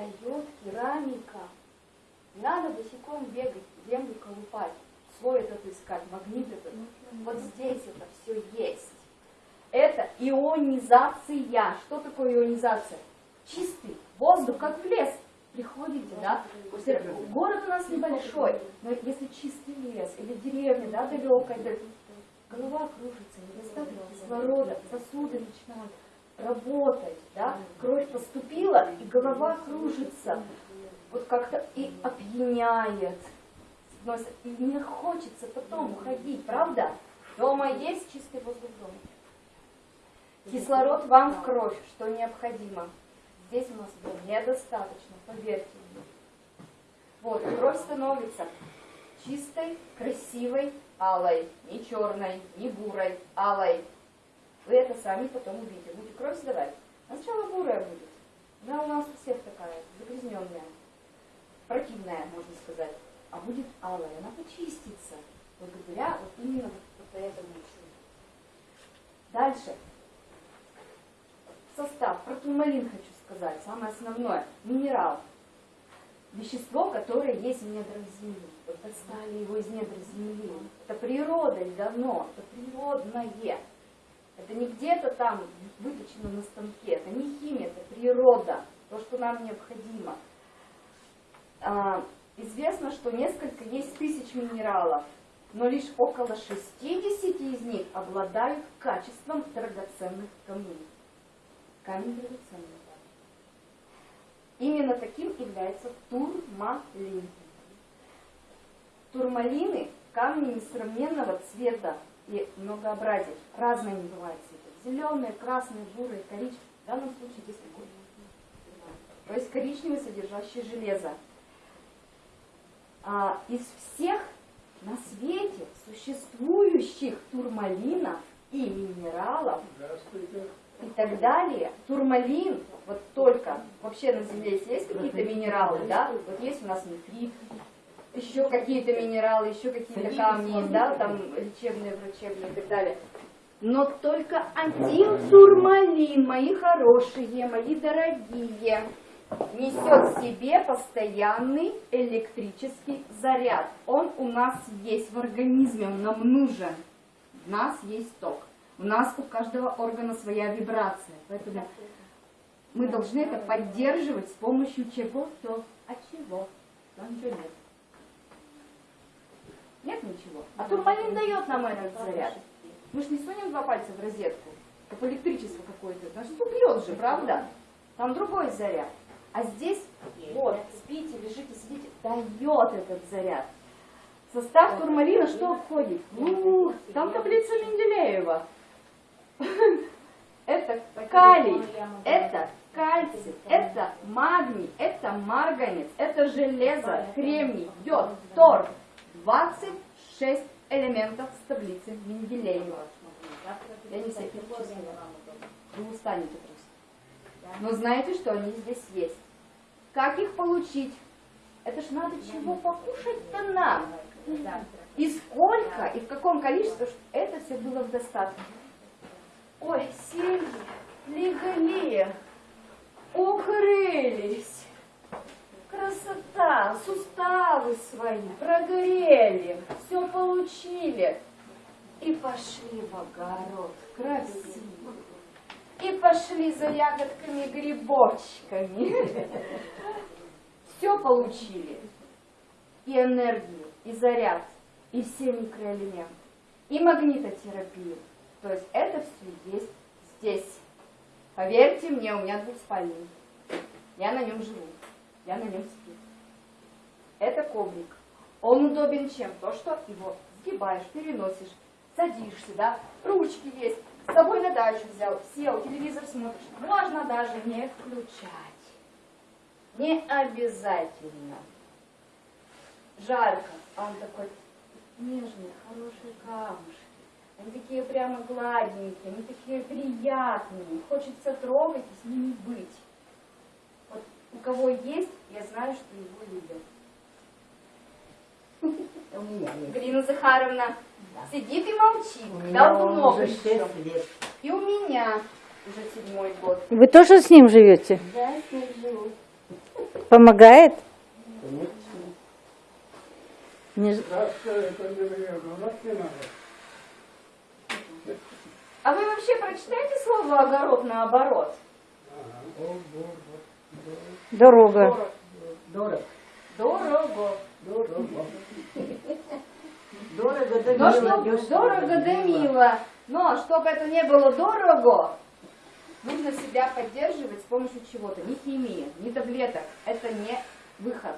дает керамика. Надо босиком бегать, землю колупать, слой этот искать, магнит этот. Вот здесь это все есть. Это ионизация. Что такое ионизация? Чистый воздух, как в лес. Приходите, да? Город у нас небольшой, но если чистый лес или деревня, да, далекая, да, голова кружится, недостаток кислорода, сосуды начинают работать, да, кровь поступила, и голова кружится, вот как-то и опьяняет, и не хочется потом уходить, правда? Дома есть чистый воздух дома. Кислород вам в кровь, что необходимо. Здесь у нас его недостаточно, поверьте мне. Вот, кровь становится чистой, красивой, алой, не черной, не бурой, алой. Вы это сами потом увидите. Будете кровь сдавать. А сначала бурая будет. Она у нас у всех такая, загрязненная, противная, можно сказать. А будет алая, она почистится. Благодаря вот именно вот, этому еще. Дальше. Состав. Про турмалин хочу сказать. Самое основное. Минерал. Вещество, которое есть в недрах Земли. Вот достали его из недр Земли. Это природа давно. Это природное. Это не где-то там выточено на станке, это не химия, это природа, то, что нам необходимо. А, известно, что несколько есть тысяч минералов, но лишь около 60 из них обладают качеством драгоценных камней. Камень драгоценный. Именно таким является турмалин. Турмалины – камни несравненного цвета и многообразие. Разные они бывают цвета. Зеленые, красные, бурые, коричневые. В данном случае здесь такой. То есть коричневый, содержащий железо. А, из всех на свете существующих турмалинов и минералов и так далее, турмалин, вот только, вообще на Земле есть какие-то минералы, да, вот есть у нас нефрит, еще какие-то минералы, еще какие-то камни, да, там лечебные, врачебные и так далее. Но только один турмалин, мои хорошие, мои дорогие, несет в себе постоянный электрический заряд. Он у нас есть в организме, он нам нужен. У нас есть ток. У нас у каждого органа своя вибрация. Поэтому мы должны это поддерживать с помощью чего-то. А чего? Ничего нет. Ничего. А турмалин дает нам этот заряд. Мы же не сунем два пальца в розетку, как электричество какое-то. Значит, убьет же, правда? Там другой заряд. А здесь, вот, спите, лежите, сидите, дает этот заряд. Состав турмалина что входит? Ну, там таблица Менделеева. Это калий, это кальций, это магний, это марганец, это железо, кремний, йод, тор, 26 элементов с таблицы Менделеева. Я не всех. Вы устанете просто. Но знаете, что они здесь есть. Как их получить? Это ж надо чего покушать-то нам. И сколько, и в каком количестве, чтобы это все было в достатке. Ой, сельди, легли, укрылись красота, суставы свои прогрели, все получили. И пошли в огород, красиво. И пошли за ягодками, грибочками. Все получили. И энергию, и заряд, и все микроэлементы, и магнитотерапию. То есть это все есть здесь. Поверьте мне, у меня двухспальный. Я на нем живу я на нем сплю. Это коврик. Он удобен чем? То, что его сгибаешь, переносишь, садишься, да, ручки есть, с собой на дачу взял, сел, телевизор смотришь. Можно даже не включать. Не обязательно. Жарко, а он такой нежный, хороший камушки. Они такие прямо гладенькие, они такие приятные. Хочется трогать и с ними быть. У кого есть, я знаю, что его любят. У меня есть. Галина Захаровна Да. сидит и молчит. У меня Давно уже причем. 6 лет. И у меня уже седьмой год. Вы тоже с ним живете? Да, с ним живу. Помогает? Конечно. Не. А вы вообще прочитайте слово огород наоборот? Ага. Дорога. Дорого. Дорого. Дорого. Дорого да Но мило, чтоб дешево дорого да мило. Но чтобы это не было дорого, нужно себя поддерживать с помощью чего-то. Не химии, не таблеток. Это не выход.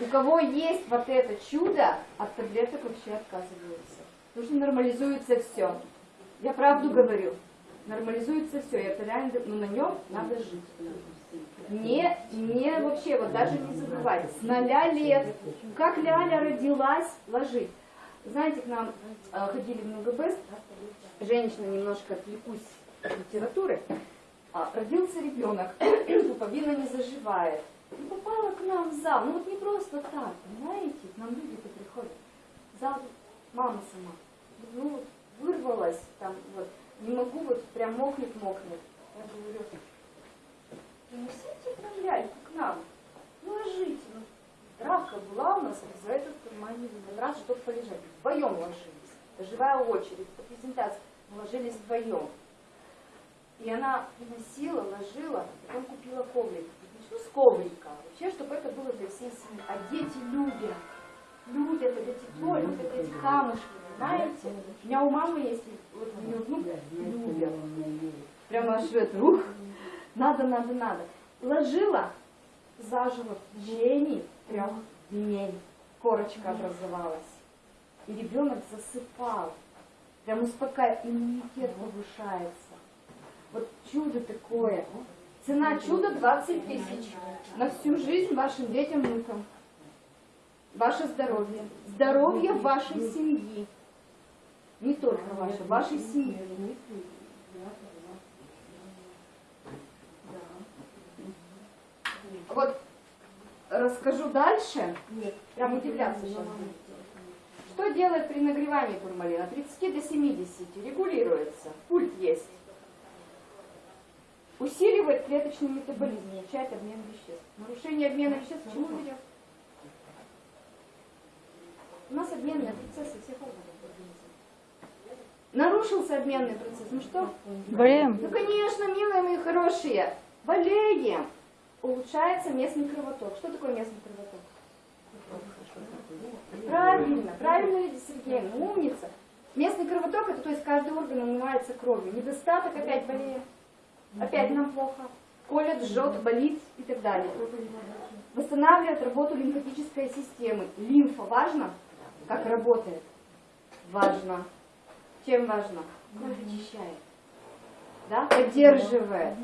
У кого есть вот это чудо, от таблеток вообще отказываются. Потому что нормализуется все. Я правду говорю. Нормализуется все. Это реально, ну на нем надо жить. Не, не вообще, вот даже не забывать. С ноля лет. Как Ляля родилась, ложить. Знаете, к нам э, ходили в МГБ, женщина, немножко отвлекусь от литературы, А, родился ребенок, пуповина не заживает. И попала к нам в зал. Ну вот не просто так, понимаете? К нам люди-то приходят. В зал мама сама. Ну вырвалась там вот. Не могу, вот прям мокнет-мокнет. Я говорю, принесите нам ляльку к нам. Ложите. Ну, Травка была у нас, за этот кармане раз, чтобы полежать. Вдвоем ложились. Это живая очередь. По презентации мы ложились вдвоем. И она приносила, ложила, потом купила коврик. Начну с коврика. Вообще, чтобы это было для всей семьи. А дети любят. Любят это тепло, любят эти камушки, понимаете? У меня у мамы есть, вот у нее внук любят. Прямо аж это, ух, надо, надо, надо. Ложила, заживо в течение трех дней. Корочка образовалась. И ребенок засыпал. Прям успокаивает, иммунитет повышается. Вот чудо такое. Цена чуда 20 тысяч. На всю жизнь вашим детям, внукам. Ваше здоровье. Здоровье вашей семьи. Не только ваше, вашей семьи. Вот расскажу дальше. Прям удивляться сейчас. Что делает при нагревании турмалина? От 30 до 70 регулируется. Пульт есть. Усиливает клеточный метаболизм, улучшает обмен веществ. Нарушение обмена веществ к чему ведет? У нас обменные процессы всех органов. Нарушился обменный процесс. Ну что? Болеем? Ну, конечно, милые мои хорошие. Болеем. Улучшается местный кровоток. Что такое местный кровоток? Правильно, правильно, Лидия Сергеевна, умница. Местный кровоток, это то есть каждый орган умывается кровью. Недостаток, опять болеем. Опять нам плохо. Колет, жжет, болит и так далее. Восстанавливает работу лимфатической системы. Лимфа важно? Как работает? Важно. Чем важно? Кровь очищает. Да? Поддерживает.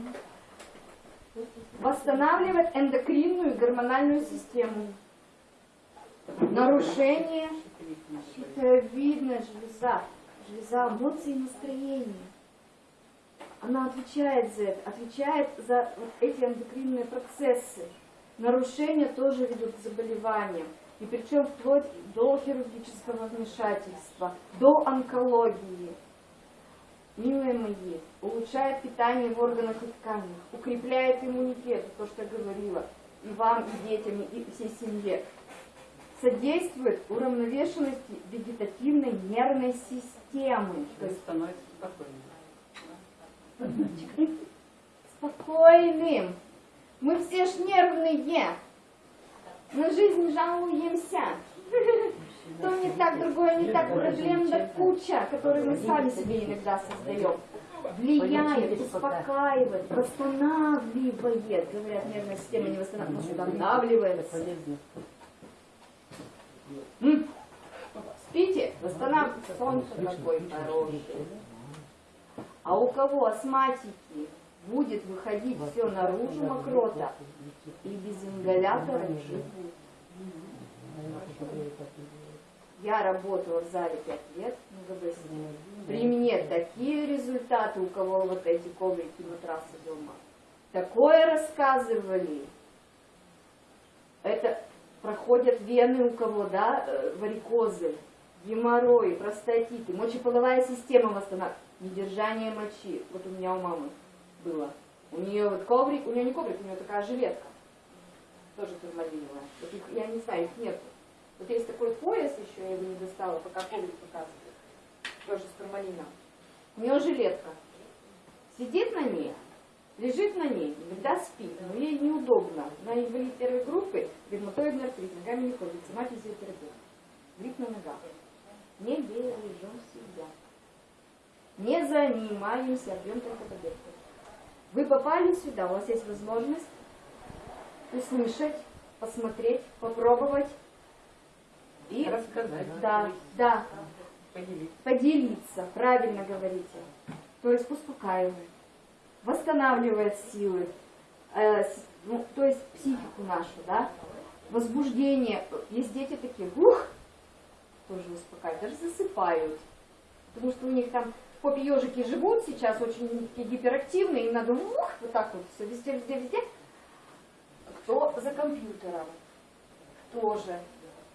Восстанавливает эндокринную и гормональную систему. Нарушение щитовидная железа. Железа эмоций и настроения. Она отвечает за это, отвечает за вот эти эндокринные процессы. Нарушения тоже ведут к заболеваниям. И причем вплоть до хирургического вмешательства, до онкологии. Милые мои, улучшает питание в органах и тканях, укрепляет иммунитет, то, что я говорила, и вам, и детям, и всей семье. Содействует уравновешенности вегетативной нервной системы. То есть становится спокойнее. спокойным. Мы все ж нервные. На жизнь жалуемся. То не так, другое не так, проблем да куча, которые мы сами себе иногда создаем. Влияет, успокаивает, восстанавливает. Говорят, нервная система не восстанавливается, восстанавливается. Спите, восстанавливается. Солнце какой хороший. А у кого астматики будет выходить все наружу мокрота и без ингалятора живут. Я работала в зале 5 лет в МГБ. При мне такие результаты, у кого вот эти коврики, матрасы дома. Такое рассказывали. Это проходят вены у кого, да, э, варикозы, геморрой, простатиты, мочеполовая система восстанавливается, недержание мочи. Вот у меня у мамы было. У нее вот коврик, у нее не коврик, у нее такая жилетка. тоже турмалиновая. Вот их, я не знаю, их нет. Вот есть такой пояс еще, я его не достала, пока коврик показывает. Тоже с турмалином. У нее жилетка. Сидит на ней, лежит на ней, иногда спит, но ей неудобно. На инвалид первой группы, ревматоидный артрит, ногами не ходит, сама физиотерапевт. Грипп на ногах. Не бережем себя. Не занимаемся, бьем только таблетку. Вы попали сюда, у вас есть возможность услышать, посмотреть, попробовать и Рассказать. да, да, Поделиться. поделиться, правильно говорите. То есть успокаивает, восстанавливает силы, э, ну, то есть психику нашу, да, возбуждение. Есть дети такие, ух, тоже успокаивают, даже засыпают. Потому что у них там попе ежики живут сейчас, очень гиперактивные, им надо ух, вот так вот все везде, везде, везде. Кто за компьютером тоже,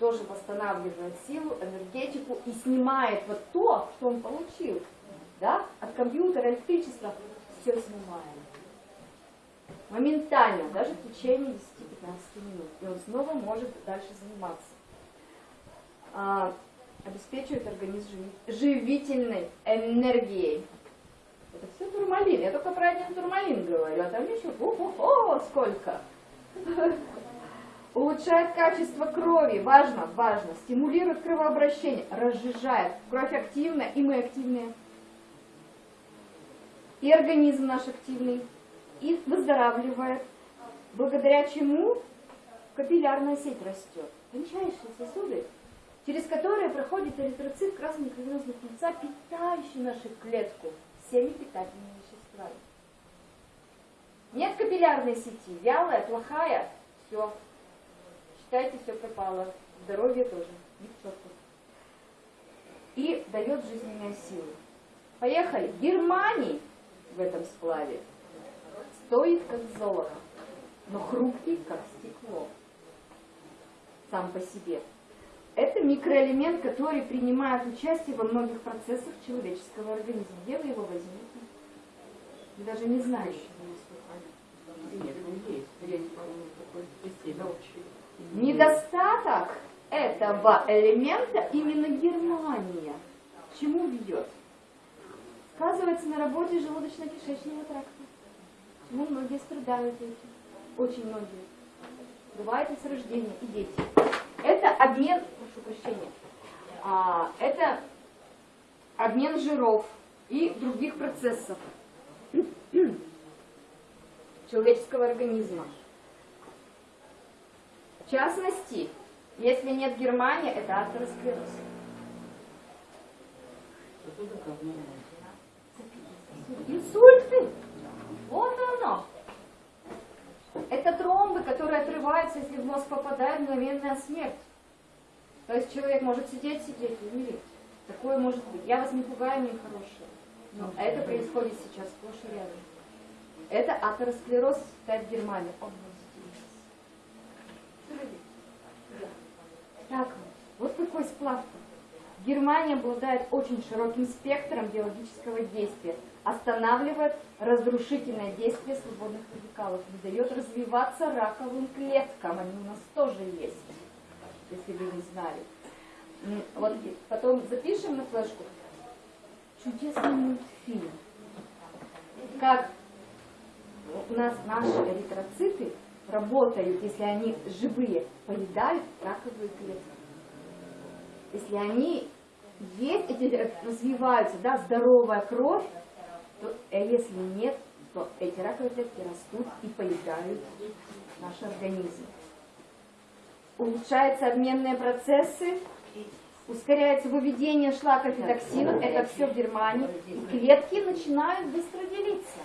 тоже восстанавливает силу, энергетику и снимает вот то, что он получил. Да? От компьютера, электричества, все снимаем. Моментально, даже в течение 10-15 минут. И он снова может дальше заниматься. А, обеспечивает организм живи- живительной энергией. Это все турмалин. Я только про один турмалин говорю, а там еще о сколько. Улучшает качество крови, важно, важно, стимулирует кровообращение, разжижает, кровь активная, и мы активные, и организм наш активный, и выздоравливает, благодаря чему капиллярная сеть растет. Тончайшие сосуды, через которые проходит эритроцит красной кровеносной пыльца, питающий нашу клетку всеми питательными веществами. Нет капиллярной сети, вялая, плохая, все. Считайте, все пропало. Здоровье тоже. Не. И дает жизненные силы. Поехали. Германий в этом сплаве стоит как золото, но хрупкий как стекло. Сам по себе. Это микроэлемент, который принимает участие во многих процессах человеческого организма. Где вы его возьмете? Вы даже не знаете. Нет, ну есть. Есть, по-моему, такой спасибо. Недостаток этого элемента именно Германия. Чему ведет? Сказывается на работе желудочно-кишечного тракта. Почему многие страдают этим? Очень многие. Бывает и с рождения, и дети. Это обмен, прошу прощения, а, это обмен жиров и других процессов человеческого организма. В частности, если нет Германии, это атеросклероз. Инсульты. Вот оно. Это тромбы, которые отрываются, если в мозг попадает мгновенная смерть. То есть человек может сидеть, сидеть и умереть. Такое может быть. Я вас не пугаю, не хорошее. Но это происходит сейчас сплошь и рядом. Это атеросклероз, Германия. Он вот здесь. Так, сплав. Германия обладает очень широким спектром биологического действия, останавливает разрушительное действие свободных радикалов, не дает развиваться раковым клеткам, они у нас тоже есть, если вы не знали. Вот потом запишем на флешку чудесный мультфильм, как у нас наши эритроциты работают, если они живые, поедают раковые клетки. Если они есть, эти развиваются, да, здоровая кровь, то, а если нет, то эти раковые клетки растут и поедают наш организм. Улучшаются обменные процессы, ускоряется выведение шлаков и токсинов, это все в Германии, и клетки начинают быстро делиться.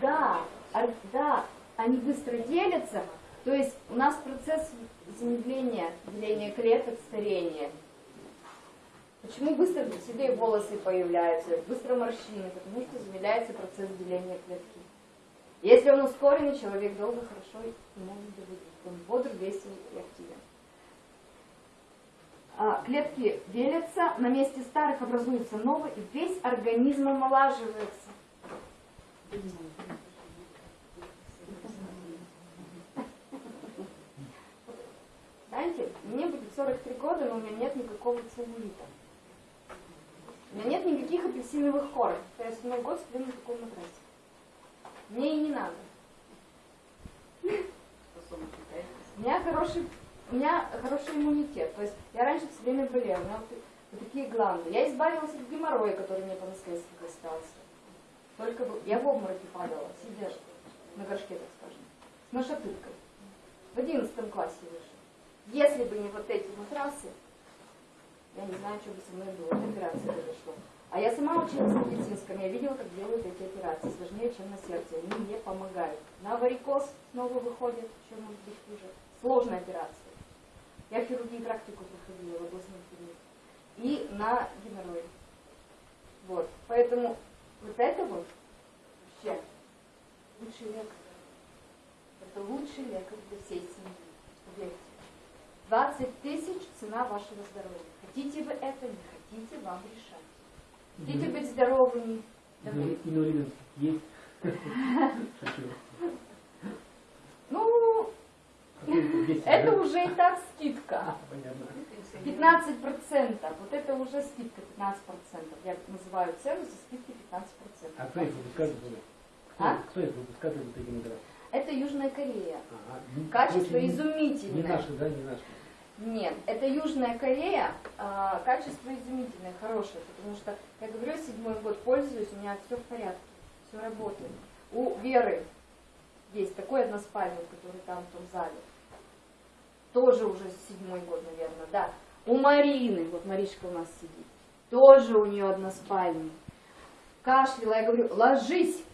Да, ар- да, они быстро делятся, то есть у нас процесс замедления, деления клеток, старения. Почему быстро седые волосы появляются, быстро морщины? Потому что замедляется процесс деления клетки. Если он ускоренный, человек долго, хорошо и может быть. Он бодр, весел и активен. А, Клетки делятся, на месте старых образуются новые, и весь организм омолаживается. 43 года, но у меня нет никакого целлулита. У меня нет никаких апельсиновых корок. Я седьмой год сплю на таком матрасе. Мне и не надо. У меня хороший, у меня хороший иммунитет. То есть я раньше все время болела. У меня вот, вот такие гланды. Я избавилась от геморроя, который мне по наследству достался. Только я в обмороке падала, сидя на горшке, так скажем, с нашатыркой. В одиннадцатом классе вышла. Если бы не вот эти матрасы, я не знаю, что бы со мной было, от операции произошло. А я сама училась в медицинском, я видела, как делают эти операции, сложнее, чем на сердце, они мне помогают. На варикоз снова выходит, что может быть хуже. Сложная операция. Я в практику проходила в областном клинике. И на геморрой. Вот. Поэтому вот это вот вообще лучший лекарь. Это лучший лекарь для всей семьи. Поверьте. 20 тысяч цена вашего здоровья. Хотите вы это, не хотите, вам решать. Хотите быть здоровыми, есть. Ну, Какой-то 200, это уже и так скидка. А, Понятно. 15 процентов. Вот это уже скидка 15 процентов. Я называю цену за скидки 15 А процентов. кто их? Кто, А? кто их такие награды? Это Южная Корея. Качество очень- Не изумительное. наши, да, не наши. Нет, это Южная Корея, а, качество изумительное, хорошее, потому что, я говорю, седьмой год пользуюсь, у меня все в порядке, все работает. У Веры есть такой односпальник, который там в том зале, тоже уже седьмой год, наверное, да. У Марины, вот Маришка у нас сидит, тоже у нее односпальник. Кашляла, я говорю, ложись,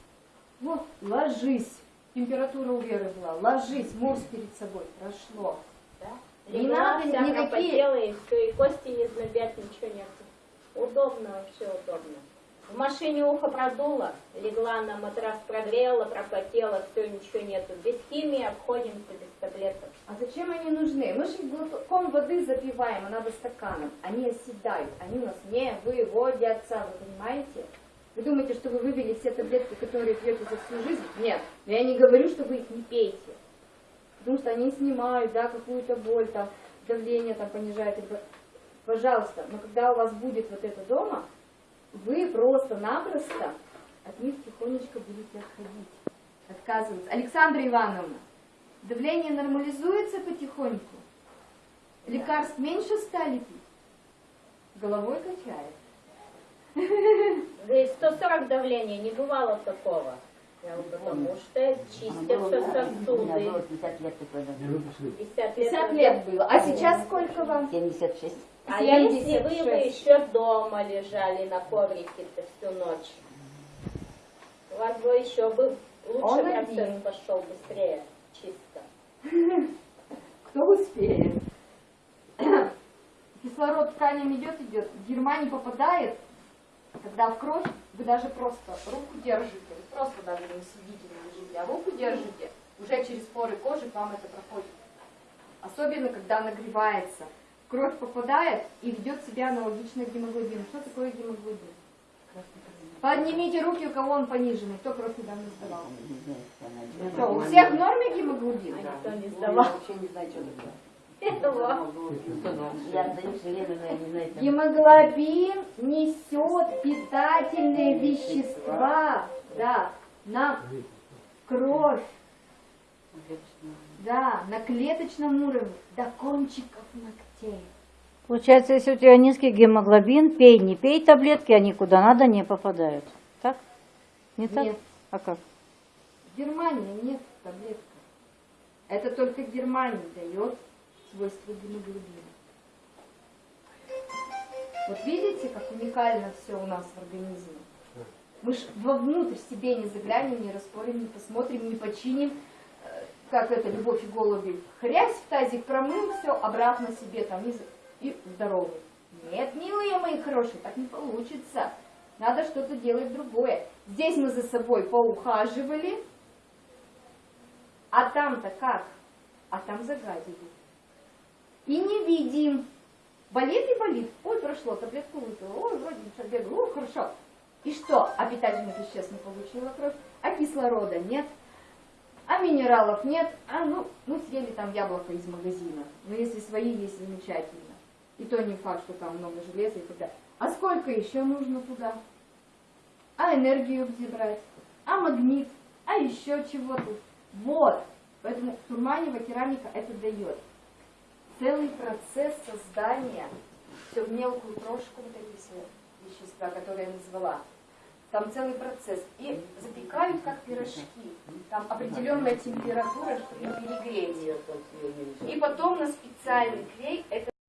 вот, ложись. Температура у Веры была, ложись, морс перед собой, прошло. Не надо никакие- пропотела, и все, и кости не знобят, ничего нет. Удобно, вообще удобно. В машине ухо продуло, легла на матрас, прогрела, пропотела, все, ничего нету. Без химии обходимся, без таблеток. А зачем они нужны? Мы же глотком воды запиваем, а надо стаканом. Они оседают, они у нас не выводятся, вы понимаете? Вы думаете, что вы вывели все таблетки, которые пьете за всю жизнь? Нет. Но я не говорю, что вы их не пейте. Потому что они снимают, да, какую-то боль, там, давление там понижает. Пожалуйста, но когда у вас будет вот это дома, вы просто-напросто от них тихонечко будете отходить, отказываться. Александра Ивановна, давление нормализуется потихоньку? Лекарств меньше стали пить? Головой качает. Да и 140 давления, не бывало такого. Потому что чистятся сосуды. 50 лет такое Не выпустили. 50 50 лет было. А сейчас сколько вам? 76. А если вы бы 76. еще дома лежали на коврике-то всю ночь, у вас бы еще бы лучше Он процесс один. пошел быстрее, чисто. Кто успеет? Кислород тканям идет, идет. В Германии попадает, когда в кровь вы даже просто руку держите, вы просто даже не сидите, не лежите, а руку держите, уже через поры кожи к вам это проходит. Особенно, когда нагревается. В кровь попадает и ведет себя аналогично гемоглобину. Что такое гемоглобин? Поднимите руки, у кого он пониженный, кто кровь недавно сдавал. Что, у всех в норме гемоглобин? А никто не сдавал вообще не знаю, что это. Этого. Я не знаю. Гемоглобин несет питательные вещества, да, на кровь, да, на клеточном уровне, до кончиков ногтей. Получается, если у тебя низкий гемоглобин, пей, не пей таблетки, они куда надо не попадают. Так? Не так? Нет. А как? В Германии нет таблетка. Это только Германия дает свойства гемоглобина. Вот видите, как уникально все у нас в организме? Мы ж вовнутрь себе не заглянем, не распорим, не посмотрим, не починим, э, как это, любовь и голуби. Хрясь в тазик, промыл все, обратно себе там и, и здоровый. Нет, милые мои хорошие, так не получится. Надо что-то делать другое. Здесь мы за собой поухаживали, а там-то как? А там загадили. И не видим. Болит и болит. Ой, прошло, таблетку выпила. Ой, вроде бегаю. Ой, хорошо. И что? А питательных веществ не получила кровь, а кислорода нет. А минералов нет, а ну, мы съели там яблоко из магазина. Но если свои есть, замечательно. И то не факт, что там много железа и так далее. А сколько еще нужно туда? А энергию где брать? А магнит? А еще чего тут? Вот. Поэтому Турманева керамика это дает. Целый процесс создания, все в мелкую крошку, вот эти все вещества, которые я назвала. Там целый процесс. И запекают как пирожки. Там определенная температура при перегретии. И потом на специальный клей это